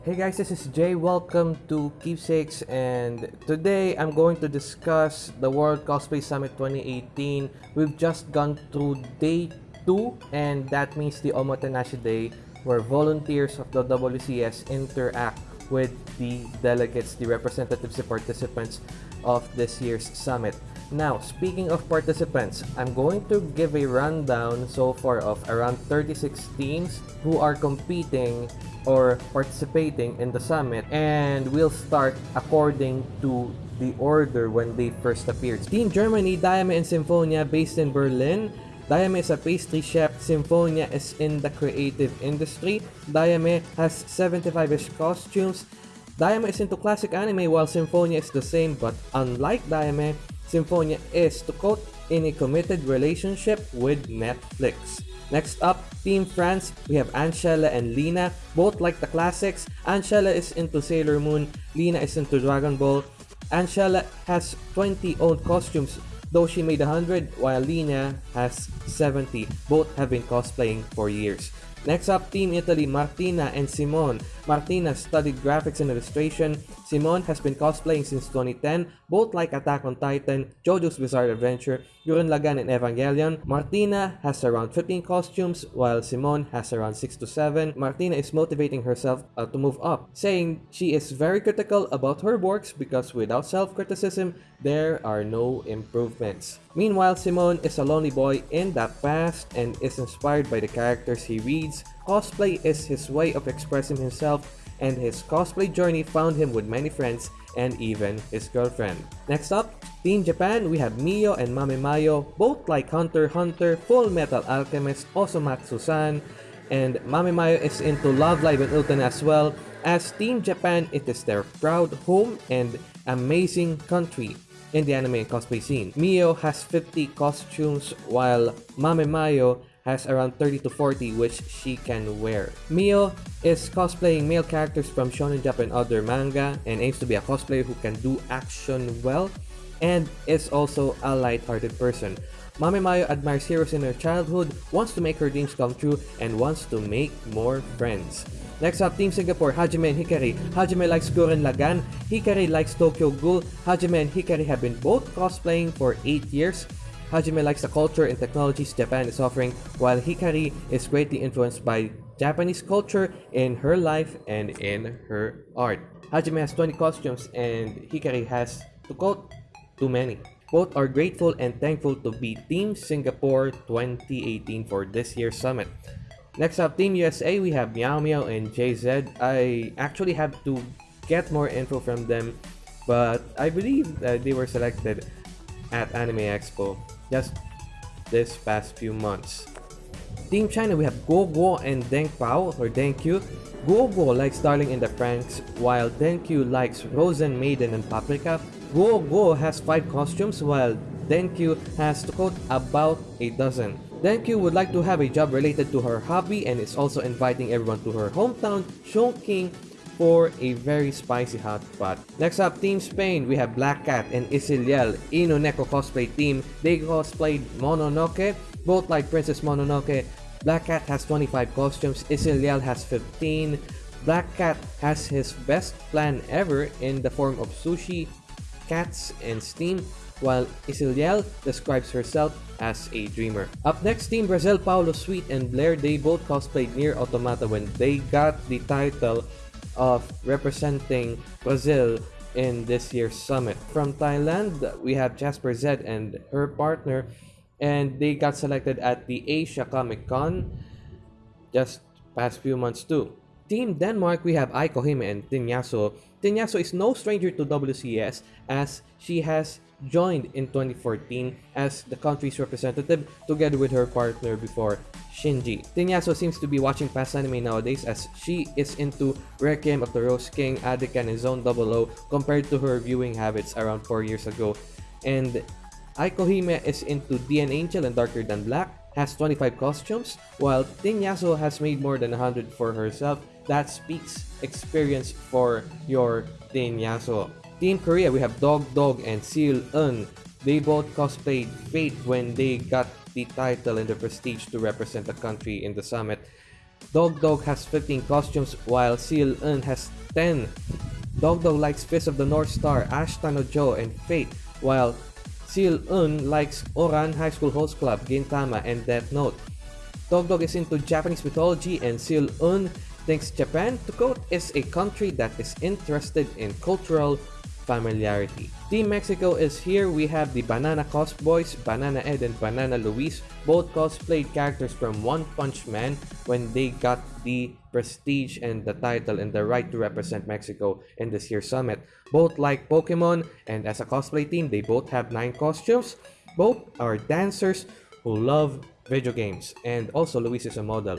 Hey guys, this is Jay. Welcome to Keepsakes, and today I'm going to discuss the World Cosplay Summit 2018. We've just gone through day two, and that means the Omotenashi Day, where volunteers of the WCS interact with the delegates, the representatives, the participants of this year's summit. Now, speaking of participants, I'm going to give a rundown so far of around 36 teams who are competing or participating in the summit and we'll start according to the order when they first appeared. Team Germany, Diame and Symphonia based in Berlin. Diame is a pastry chef, Symphonia is in the creative industry. Diame has 75-ish costumes. Diame is into classic anime while Symphonia is the same but unlike Diame, Symphonia is, to quote, in a committed relationship with Netflix. Next up, Team France, we have Angela and Lena, both like the classics. Angela is into Sailor Moon, Lena is into Dragon Ball. Angela has 20 owned costumes, though she made 100, while Lena has 70. Both have been cosplaying for years. Next up, Team Italy, Martina and Simone. Martina studied graphics and illustration. Simone has been cosplaying since 2010, both like Attack on Titan, JoJo's Bizarre Adventure, Gurren and Evangelion. Martina has around 15 costumes, while Simone has around 6 to 7. Martina is motivating herself uh, to move up, saying she is very critical about her works because without self-criticism, there are no improvements. Meanwhile, Simone is a lonely boy in that past and is inspired by the characters he reads. Cosplay is his way of expressing himself and his cosplay journey found him with many friends and even his girlfriend. Next up, Team Japan, we have Mio and Mame Mayo, both like Hunter Hunter, Full Metal Alchemist, Osomatsu-san, and Mame Mayo is into Love Live and Utena as well. As Team Japan, it is their proud home and amazing country in the anime and cosplay scene. Mio has 50 costumes while Mame Mayo has around 30 to 40 which she can wear. Mio is cosplaying male characters from Shonen Jump and other manga and aims to be a cosplayer who can do action well and is also a light-hearted person. Mame Mayo admires heroes in her childhood, wants to make her dreams come true, and wants to make more friends. Next up, Team Singapore, Hajime and Hikari. Hajime likes Gurren Lagann, Hikari likes Tokyo Ghoul. Hajime and Hikari have been both cosplaying for 8 years. Hajime likes the culture and technologies Japan is offering, while Hikari is greatly influenced by Japanese culture in her life and in her art. Hajime has 20 costumes and Hikari has, to quote, too many. Both are grateful and thankful to be Team Singapore 2018 for this year's summit. Next up, Team USA, we have Meow Meow and JZ. I actually have to get more info from them, but I believe that they were selected at Anime Expo just this past few months. Team China, we have Gogo and Deng Pao or Deng Q. Gogo likes Darling in the Franxx, while Deng Q likes Rosen Maiden and Paprika. Gogo has 5 costumes, while Deng Q has to quote about a dozen. Deng Q would like to have a job related to her hobby and is also inviting everyone to her hometown, Chongqing, for a very spicy hot pot. Next up, Team Spain, we have Black Cat and Isiliel, Inoneko cosplay team. They cosplayed Mononoke, both like Princess Mononoke. Black Cat has 25 costumes, Isiliel has 15. Black Cat has his best plan ever in the form of sushi, cats, and steam, while Isiliel describes herself as a dreamer. Up next, Team Brazil, Paulo Sweet and Blair, they both cosplayed NieR Automata when they got the title of representing Brazil in this year's summit. From Thailand, we have Jasper Z and her partner, and they got selected at the Asia Comic Con just past few months too. Team Denmark, we have Aiko Hime and Tinyaso. Tinyaso is no stranger to WCS as she has joined in 2014 as the country's representative together with her partner before Shinji. Tinyaso seems to be watching past anime nowadays as she is into Requiem of the Rose King, Adekan and Zone 00 compared to her viewing habits around 4 years ago. And Aiko Hime is into DN Angel and Darker Than Black, has 25 costumes, while Tinyaso has made more than 100 for herself. That speaks experience for your Tinyaso. Team Korea, we have Dog Dog and Seal Un. They both cosplayed Fate when they got the title and the prestige to represent the country in the summit. Dog Dog has 15 costumes while Seal Un has 10. Dog Dog likes Fist of the North Star, Ashita no Joe, and Fate, while Seal Un likes Ouran High School Host Club, Gintama, and Death Note. Dog Dog is into Japanese mythology and Seal Un thinks Japan, to quote, is a country that is interested in cultural familiarity. Team Mexico is here. We have the Banana Cos Boys, Banana Ed and Banana Luis, both cosplayed characters from One Punch Man when they got the prestige and the title and the right to represent Mexico in this year's summit. Both like Pokemon and as a cosplay team, they both have 9 costumes. Both are dancers who love video games and also Luis is a model.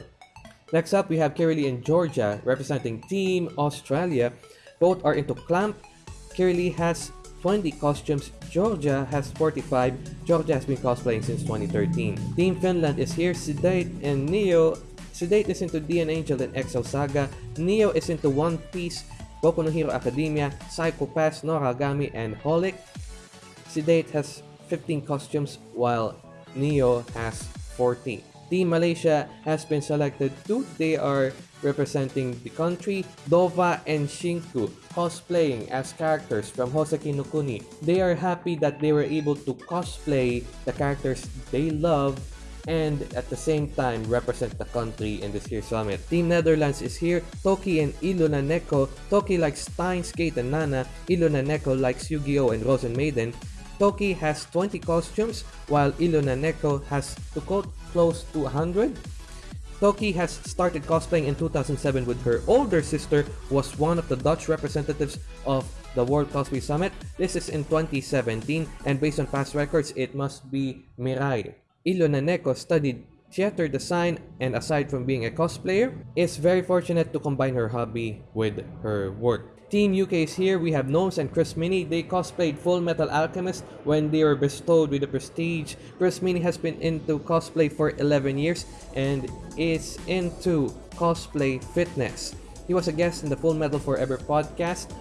Next up, we have Kirili and Georgia representing Team Australia. Both are into Clamp. Kirili has 20 costumes. Georgia has 45. Georgia has been cosplaying since 2013. Team Finland is here. Sedate and Neo. Sedate is into DN Angel and Excel Saga. Neo is into One Piece, Boku no Hero Academia, Psycho Pass, Noragami, and Holic. Sedate has 15 costumes while Neo has 14. Team Malaysia has been selected too. They are representing the country, Dova and Shinku, cosplaying as characters from Hoseki no Kuni. They are happy that they were able to cosplay the characters they love and at the same time represent the country in this year's summit. Team Netherlands is here, Toki and Iluna Neko. Toki likes Steins;Gate and Nana, Iluna Neko likes Yu-Gi-Oh! and Rosen Maiden. Toki has 20 costumes, while Iluna Neko has, to quote, close to 100. Toki has started cosplaying in 2007 with her older sister was one of the Dutch representatives of the World Cosplay Summit. This is in 2017 and based on past records, it must be Mirai. Iluna Neko studied theater design and aside from being a cosplayer, is very fortunate to combine her hobby with her work. Team UK is here. We have Gnomes and Chris Mini. They cosplayed Full Metal Alchemist when they were bestowed with the prestige. Chris Mini has been into cosplay for 11 years and is into cosplay fitness. He was a guest in the Full Metal Forever podcast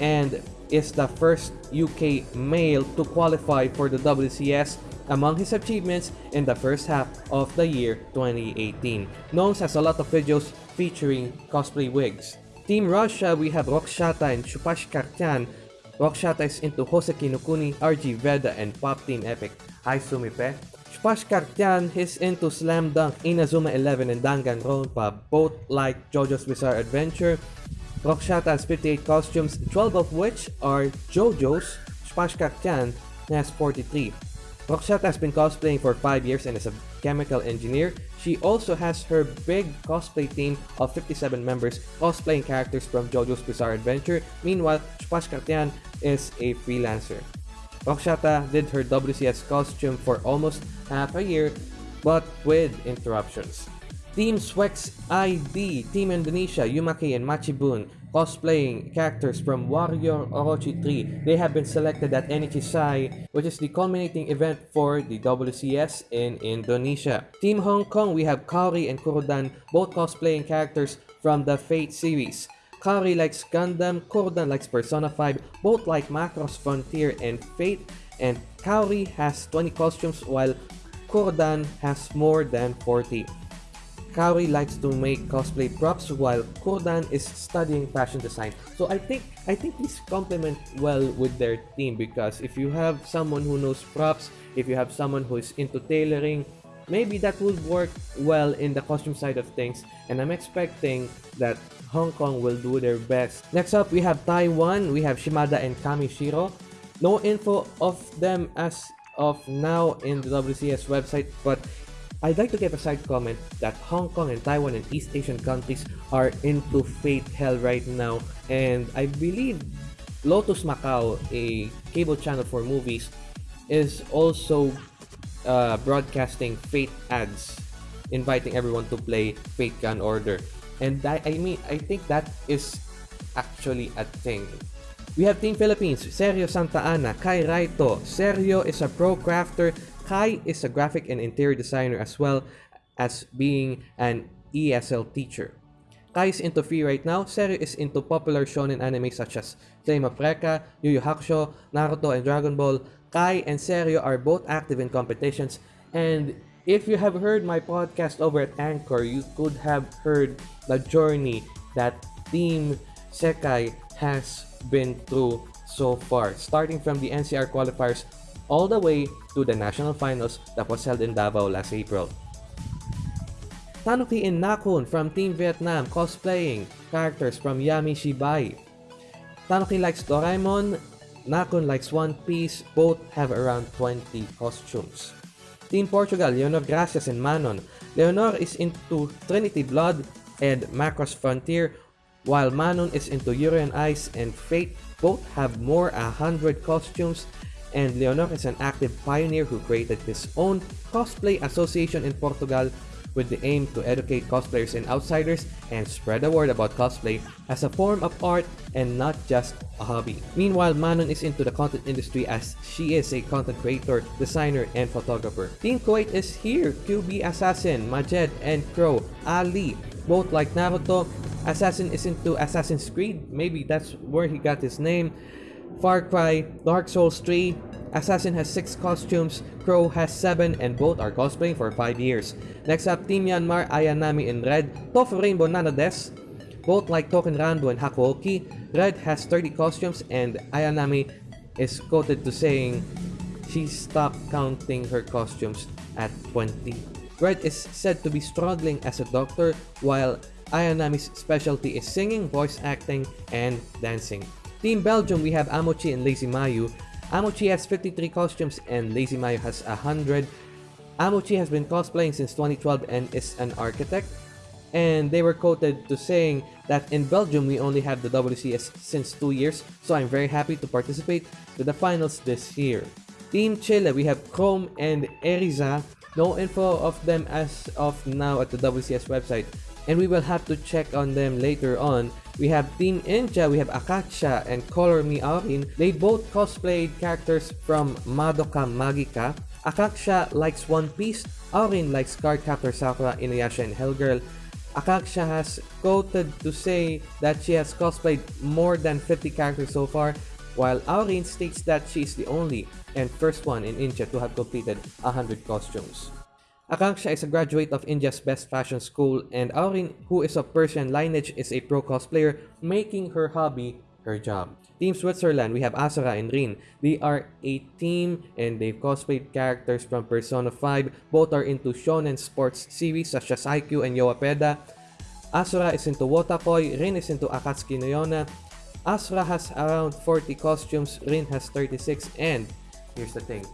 and is the first UK male to qualify for the WCS among his achievements in the first half of the year 2018. Gnomes has a lot of videos featuring cosplay wigs. Team Russia, we have Rokshata and Shupash Kartyan. Rokshata is into Hoseki no Kuni, RG Veda, and Pop Team Epic. Hi Sumipe. Shupash Kartyan is into Slam Dunk, Inazuma 11, and Danganronpa, both like JoJo's Bizarre Adventure. Rokshata has 58 costumes, 12 of which are JoJo's. Shupash Kartyan has 43. Rokshata has been cosplaying for 5 years and is a chemical engineer. She also has her big cosplay team of 57 members cosplaying characters from JoJo's Bizarre Adventure. Meanwhile, Shupash Kartyan is a freelancer. Rokshata did her WCS costume for almost half a year, but with interruptions. Team Swex ID, Team Indonesia, Yumake and Machibun cosplaying characters from Warrior Orochi 3. They have been selected at Sai, which is the culminating event for the WCS in Indonesia. Team Hong Kong, we have Kaori and Kurodan, both cosplaying characters from the Fate series. Kaori likes Gundam, Kurodan likes Persona 5, both like Macross Frontier and Fate, and Kaori has 20 costumes while Kurodan has more than 40. Kaori likes to make cosplay props while Kodan is studying fashion design. So I think I think these complement well with their team because if you have someone who knows props, if you have someone who is into tailoring, maybe that would work well in the costume side of things and I'm expecting that Hong Kong will do their best. Next up, we have Taiwan, we have Shimada and Kamishiro. No info of them as of now in the WCS website, but I'd like to give a side comment that Hong Kong and Taiwan and East Asian countries are into fate hell right now and I believe Lotus Macau, a cable channel for movies, is also uh, broadcasting Fate ads, inviting everyone to play Fate/Grand Order. And that, I mean, I think that is actually a thing. We have Team Philippines, Sergio Santa Ana, Kai Raito. Sergio is a pro crafter Kai is a graphic and interior designer as well as being an ESL teacher. Kai is into free right now. Serio is into popular shonen anime such as Flame of Recca, Yu Yu Hakusho, Naruto, and Dragon Ball. Kai and Serio are both active in competitions and If you have heard my podcast over at Anchor, you could have heard the journey that Team Sekai has been through so far, starting from the NCR qualifiers all the way to the national finals that was held in Davao last April. Tanuki and Nakun from Team Vietnam cosplaying characters from Yami Shibai. Tanuki likes Doraemon, Nakun likes One Piece, both have around 20 costumes. Team Portugal, Leonor Gracias and Manon. Leonor is into Trinity Blood and Macross Frontier, while Manon is into Yuri on Ice and Fate. Both have more 100 costumes, and Leonor is an active pioneer who created his own cosplay association in Portugal with the aim to educate cosplayers and outsiders and spread the word about cosplay as a form of art and not just a hobby. Meanwhile, Manon is into the content industry as she is a content creator, designer, and photographer. Team Kuwait is here, QB Assassin, Majed, and Crow, Ali, both like Naruto. Assassin is into Assassin's Creed, maybe that's where he got his name. Far Cry, Dark Souls 3, Assassin has 6 costumes, Crow has 7, and both are cosplaying for 5 years. Next up, Team Myanmar, Ayanami in red, Tofu Rainbow Nanades, both like Touken Ranbu and Hakuoki. Red has 30 costumes, and Ayanami is quoted to saying she stopped counting her costumes at 20. Red is said to be struggling as a doctor, while Ayanami's specialty is singing, voice acting, and dancing. Team Belgium, we have Amochi and Lazy Mayu. Amochi has 53 costumes and Lazy Mayu has 100. Amochi has been cosplaying since 2012 and is an architect. And they were quoted to saying that in Belgium we only have the WCS since 2 years, so I'm very happy to participate to the finals this year. Team Chile, we have Chrome and Eriza. No info of them as of now at the WCS website, and we will have to check on them later on we have Team India, we have Akanksha and Color Me Aurin. They both cosplayed characters from Madoka Magica. Akanksha likes One Piece, Aurin likes Cardcaptor Sakura, Inuyasha, and Hellgirl. Akanksha has quoted to say that she has cosplayed more than 50 characters so far, while Aurin states that she is the only and first one in India to have completed 100 costumes. Akanksha is a graduate of India's best fashion school and Aurin, who is of Persian lineage, is a pro cosplayer, making her hobby her job. Team Switzerland, we have Asura and Rin. They are a team and they've cosplayed characters from Persona 5. Both are into shonen sports series such as IQ and Yowapeda. Asura is into Wotakoi, Rin is into Akatsuki no Yona. Asura has around 40 costumes, Rin has 36, and here's the thing,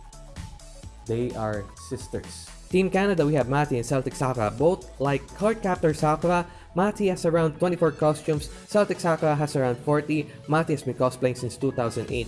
they are sisters. Team Canada, we have Mati and Celtic Sakura. Both like Cardcaptor Sakura, Mati has around 24 costumes, Celtic Sakura has around 40. Mati has been cosplaying since 2008,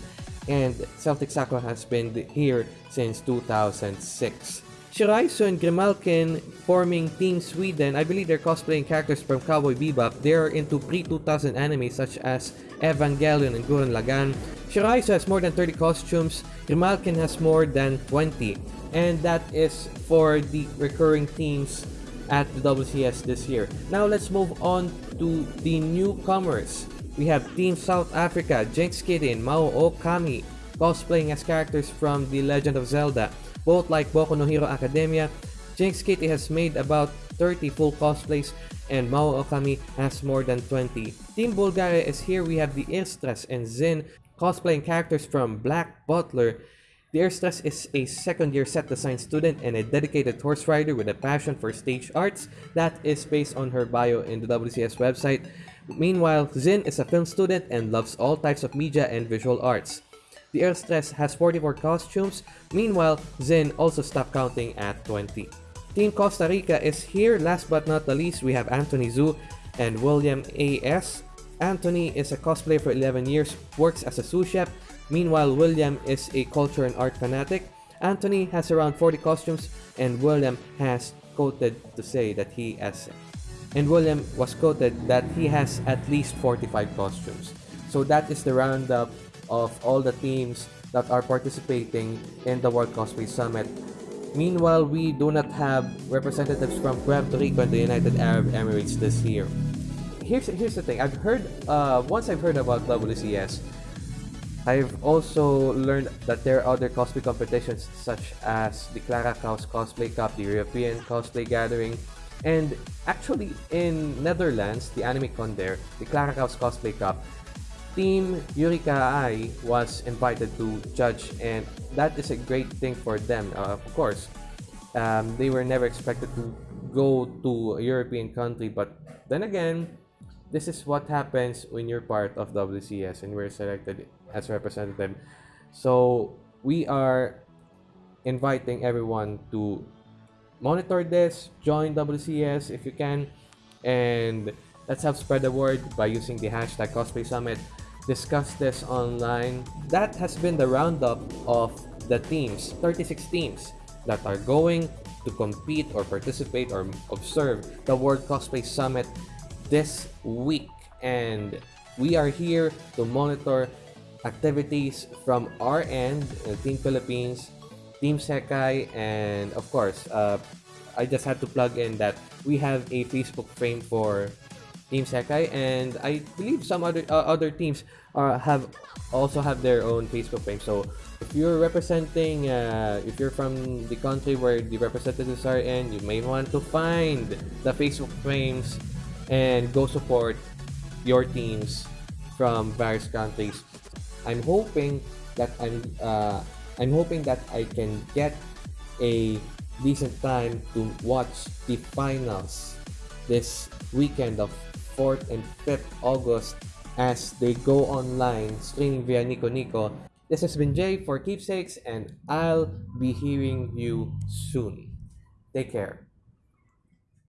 and Celtic Sakura has been here since 2006. Shiraisu and Grimalkin forming Team Sweden. I believe they're cosplaying characters from Cowboy Bebop. They're into pre-2000 anime such as Evangelion and Gurren Lagann. Shiraisu has more than 30 costumes. Grimalkin has more than 20 and that is for the recurring teams at the WCS this year. Now let's move on to the newcomers. We have Team South Africa, Jinx and Mao Okami cosplaying as characters from The Legend of Zelda. Both like Boku no Hero Academia, Jinx Kitty has made about 30 full cosplays and Mao Okami has more than 20. Team Bulgaria is here. We have the Istres and Zin cosplaying characters from Black Butler the Airstress is a second-year set design student and a dedicated horse rider with a passion for stage arts that is based on her bio in the WCS website. Meanwhile, Zin is a film student and loves all types of media and visual arts. The Airstress has 44 costumes, meanwhile, Zin also stopped counting at 20. Team Costa Rica is here. Last but not the least, we have Anthony Zhu and William A.S. Anthony is a cosplayer for 11 years, works as a sous chef, Meanwhile, William is a culture and art fanatic. Anthony has around 40 costumes, and William has quoted to say that he has, and William was quoted that he has at least 45 costumes. So that is the roundup of all the teams that are participating in the World Cosplay Summit. Meanwhile, we do not have representatives from Puerto Rico and the United Arab Emirates this year. Here's here's the thing. I've heard uh, once I've heard about WCS I've also learned that there are other cosplay competitions such as the Clara Kraus Cosplay Cup, the European Cosplay Gathering, and actually in Netherlands, the anime con there, the Clara Kraus Cosplay Cup, Team Yurika Ai was invited to judge and that is a great thing for them. Uh, of course, um, they were never expected to go to a European country, but then again, this is what happens when you're part of WCS and we're selected as representative. So we are inviting everyone to monitor this, join WCS if you can, and let's help spread the word by using the hashtag Cosplay Summit. Discuss this online. That has been the roundup of the teams, 36 teams that are going to compete or participate or observe the World Cosplay Summit this week. And we are here to monitor activities from our end, uh, Team Philippines, Team Sekai, and of course, uh, I just had to plug in that we have a Facebook frame for Team Sekai, and I believe some other uh, other teams are have also have their own Facebook frame. So if you're representing, uh, if you're from the country where the representatives are in, you may want to find the Facebook frames and go support your teams from various countries. I'm hoping that I'm uh, I'm hoping that I can get a decent time to watch the finals this weekend of 4th and 5th August as they go online streaming via Nico Nico. This has been Jay for Keepsakes and I'll be hearing you soon. Take care.